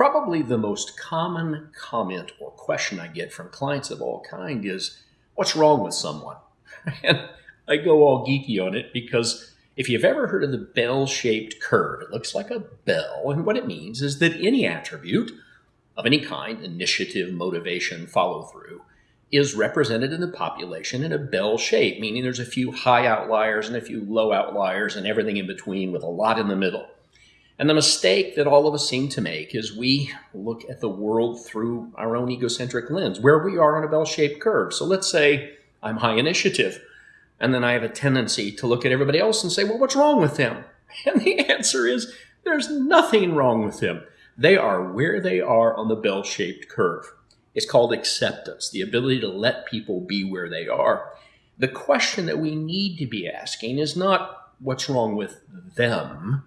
Probably the most common comment or question I get from clients of all kind is, what's wrong with someone? And I go all geeky on it because if you've ever heard of the bell-shaped curve, it looks like a bell. And what it means is that any attribute of any kind, initiative, motivation, follow through, is represented in the population in a bell shape, meaning there's a few high outliers and a few low outliers and everything in between with a lot in the middle. And the mistake that all of us seem to make is we look at the world through our own egocentric lens, where we are on a bell-shaped curve. So let's say I'm high initiative, and then I have a tendency to look at everybody else and say, well, what's wrong with them? And the answer is there's nothing wrong with them. They are where they are on the bell-shaped curve. It's called acceptance, the ability to let people be where they are. The question that we need to be asking is not what's wrong with them,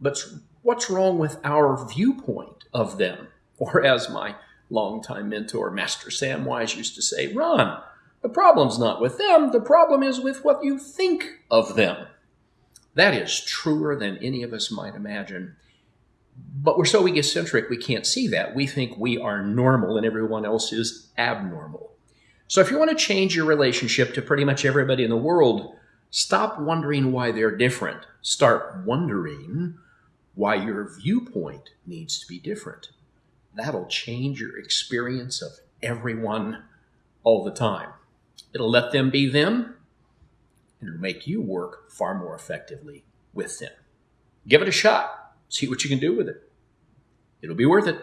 but what's wrong with our viewpoint of them? Or as my longtime mentor, Master Samwise, used to say, Ron, the problem's not with them, the problem is with what you think of them. That is truer than any of us might imagine. But we're so egocentric, we can't see that. We think we are normal and everyone else is abnormal. So if you want to change your relationship to pretty much everybody in the world, stop wondering why they're different. Start wondering why your viewpoint needs to be different. That'll change your experience of everyone all the time. It'll let them be them, and it'll make you work far more effectively with them. Give it a shot. See what you can do with it. It'll be worth it.